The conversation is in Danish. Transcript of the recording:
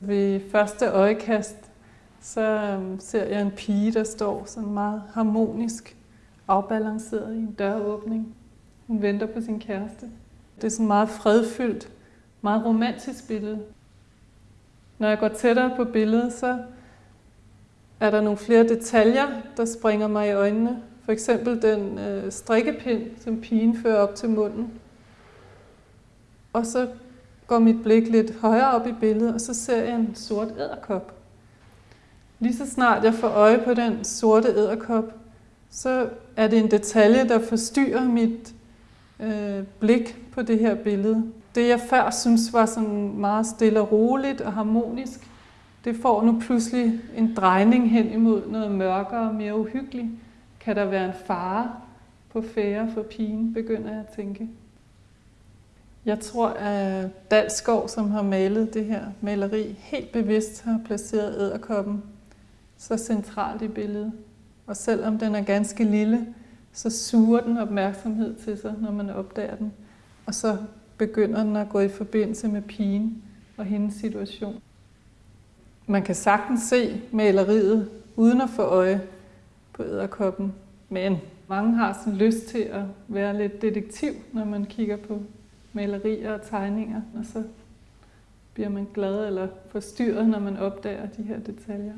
Ved første øjekast, så øhm, ser jeg en pige, der står sådan meget harmonisk afbalanceret i en døråbning. Hun venter på sin kæreste. Det er sådan meget fredfyldt, meget romantisk billede. Når jeg går tættere på billedet, så er der nogle flere detaljer, der springer mig i øjnene. For eksempel den øh, strikkepind, som pigen fører op til munden. Og så går mit blik lidt højere op i billedet, og så ser jeg en sort æderkop. Lige så snart jeg får øje på den sorte æderkop, så er det en detalje, der forstyrrer mit øh, blik på det her billede. Det jeg før synes var sådan meget stille og roligt og harmonisk, det får nu pludselig en drejning hen imod noget mørkere og mere uhyggeligt. Kan der være en fare på færre for pigen, begynder jeg at tænke. Jeg tror, at Dalskov, som har malet det her maleri, helt bevidst har placeret æderkoppen så centralt i billedet. Og selvom den er ganske lille, så suger den opmærksomhed til sig, når man opdager den. Og så begynder den at gå i forbindelse med pigen og hendes situation. Man kan sagtens se maleriet uden at få øje på æderkoppen, men mange har sådan lyst til at være lidt detektiv, når man kigger på malerier og tegninger, og så bliver man glad eller forstyrret, når man opdager de her detaljer.